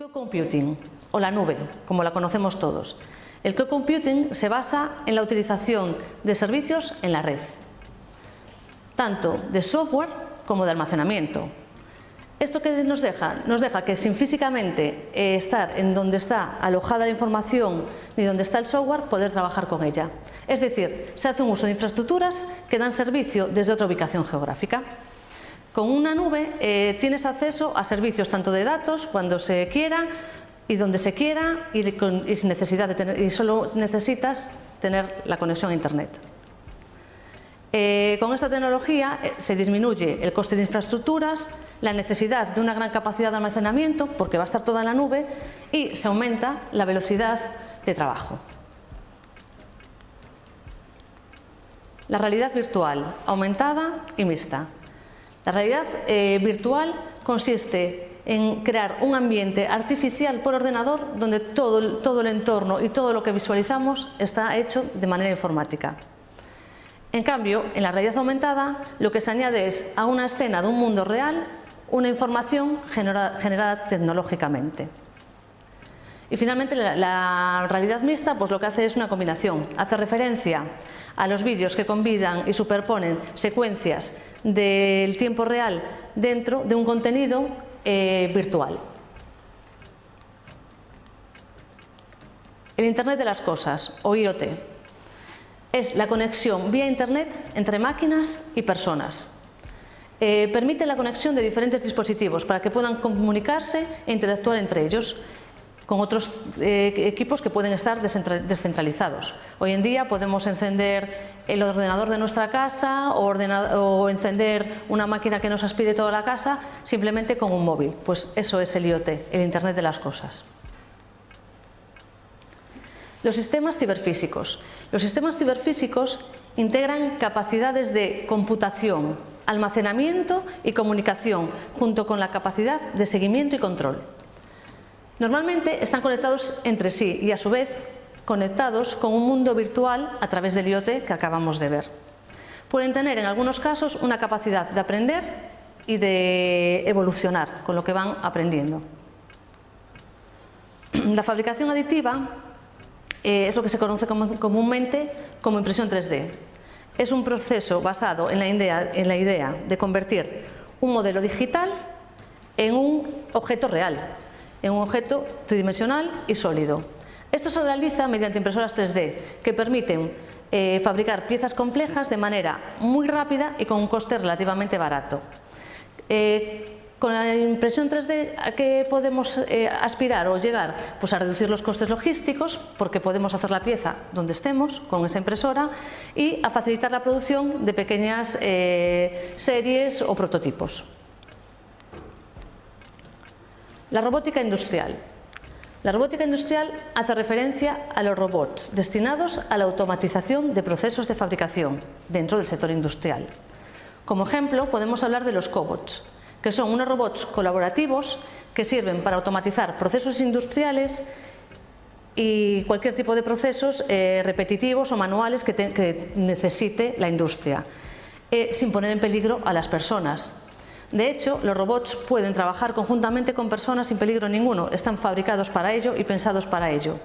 co-computing, o la nube, como la conocemos todos. El co-computing se basa en la utilización de servicios en la red, tanto de software como de almacenamiento. ¿Esto qué nos deja? Nos deja que sin físicamente eh, estar en donde está alojada la información ni donde está el software, poder trabajar con ella. Es decir, se hace un uso de infraestructuras que dan servicio desde otra ubicación geográfica. Con una nube eh, tienes acceso a servicios tanto de datos cuando se quiera y donde se quiera y, sin necesidad de tener, y solo necesitas tener la conexión a internet. Eh, con esta tecnología eh, se disminuye el coste de infraestructuras, la necesidad de una gran capacidad de almacenamiento porque va a estar toda en la nube y se aumenta la velocidad de trabajo. La realidad virtual, aumentada y mixta. La realidad eh, virtual consiste en crear un ambiente artificial por ordenador donde todo, todo el entorno y todo lo que visualizamos está hecho de manera informática. En cambio, en la realidad aumentada, lo que se añade es a una escena de un mundo real una información generada, tecnológicamente. Y finalmente la, realidad mixta pues lo que hace es una combinación, hace referencia a los vídeos que combinan y superponen secuencias del tiempo real dentro de un contenido eh, virtual. El Internet de las Cosas, o IoT, es la conexión vía Internet entre máquinas y personas. Eh, permite la conexión de diferentes dispositivos para que puedan comunicarse e interactuar entre ellos con otros eh, equipos que pueden estar descentralizados. Hoy en día podemos encender el ordenador de nuestra casa o, o, encender una máquina que nos aspire toda la casa simplemente con un móvil. Pues eso es el IoT, el Internet de las Cosas. Los sistemas ciberfísicos. Los sistemas ciberfísicos integran capacidades de computación, almacenamiento y comunicación, junto con la capacidad de seguimiento y control. Normalmente están conectados entre sí y a su vez conectados con un mundo virtual a través del IoT que acabamos de ver. Pueden tener en algunos casos una capacidad de aprender y de evolucionar con lo que van aprendiendo. La fabricación aditiva eh, es lo que se conoce comúnmente como impresión 3D. Es un proceso basado en la idea, en la idea de convertir un modelo digital en un objeto real, en un objeto tridimensional y sólido. Esto se realiza mediante impresoras 3D que permiten eh, fabricar piezas complejas de manera muy rápida y con un coste relativamente barato. Eh, con la impresión 3D ¿a qué podemos eh, aspirar o llegar? Pues a reducir los costes logísticos porque podemos hacer la pieza donde estemos con esa impresora y a facilitar la producción de pequeñas series o prototipos. La robótica industrial. La robótica industrial hace referencia a los robots destinados a la automatización de procesos de fabricación dentro del sector industrial. Como ejemplo podemos hablar de los cobots, que son unos robots colaborativos que sirven para automatizar procesos industriales y cualquier tipo de procesos eh, repetitivos o manuales que, necesite la industria, eh, sin poner en peligro a las personas, de hecho, los robots pueden trabajar conjuntamente con personas sin peligro ninguno, están fabricados para ello y pensados para ello.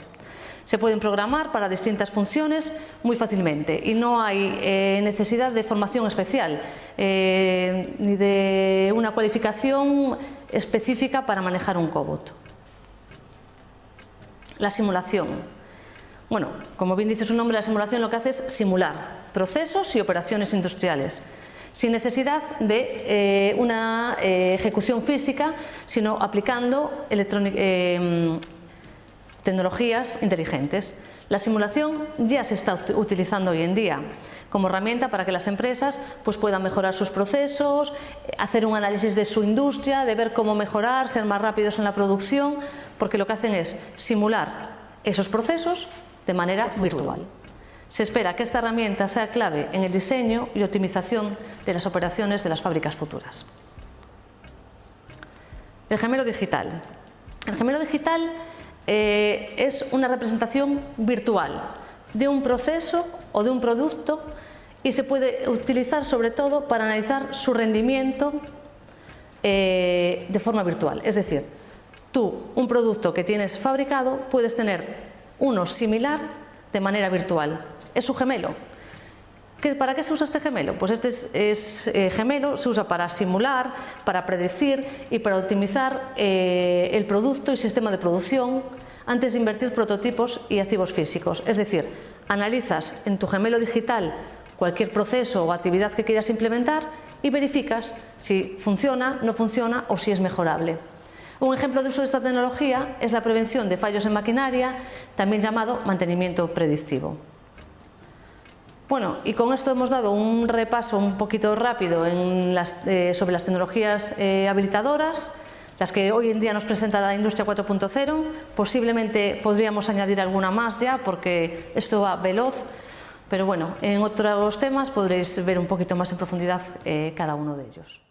Se pueden programar para distintas funciones muy fácilmente y no hay eh, necesidad de formación especial eh, ni de una cualificación específica para manejar un cobot. La simulación. Bueno, como bien dice su nombre, la simulación lo que hace es simular procesos y operaciones industriales sin necesidad de eh, una eh, ejecución física, sino aplicando eh, tecnologías inteligentes. La simulación ya se está utilizando hoy en día como herramienta para que las empresas pues, puedan mejorar sus procesos, hacer un análisis de su industria, de ver cómo mejorar, ser más rápidos en la producción, porque lo que hacen es simular esos procesos de manera virtual. Se espera que esta herramienta sea clave en el diseño y optimización de las operaciones de las fábricas futuras. El gemelo digital. El gemelo digital eh, es una representación virtual de un proceso o de un producto y se puede utilizar sobre todo para analizar su rendimiento eh, de forma virtual. Es decir, tú un producto que tienes fabricado puedes tener uno similar de manera virtual. Es su gemelo. ¿Para qué se usa este gemelo? Pues este es, eh, gemelo se usa para simular, para predecir y para optimizar eh, el producto y sistema de producción antes de invertir prototipos y activos físicos. Es decir, analizas en tu gemelo digital cualquier proceso o actividad que quieras implementar y verificas si funciona, no funciona o si es mejorable. Un ejemplo de uso de esta tecnología es la prevención de fallos en maquinaria, también llamado mantenimiento predictivo. Bueno, y con esto hemos dado un repaso un poquito rápido eh, sobre las tecnologías eh, habilitadoras, las que hoy en día nos presenta la industria 4.0. Posiblemente podríamos añadir alguna más ya porque esto va veloz, pero bueno, en otros temas podréis ver un poquito más en profundidad eh, cada uno de ellos.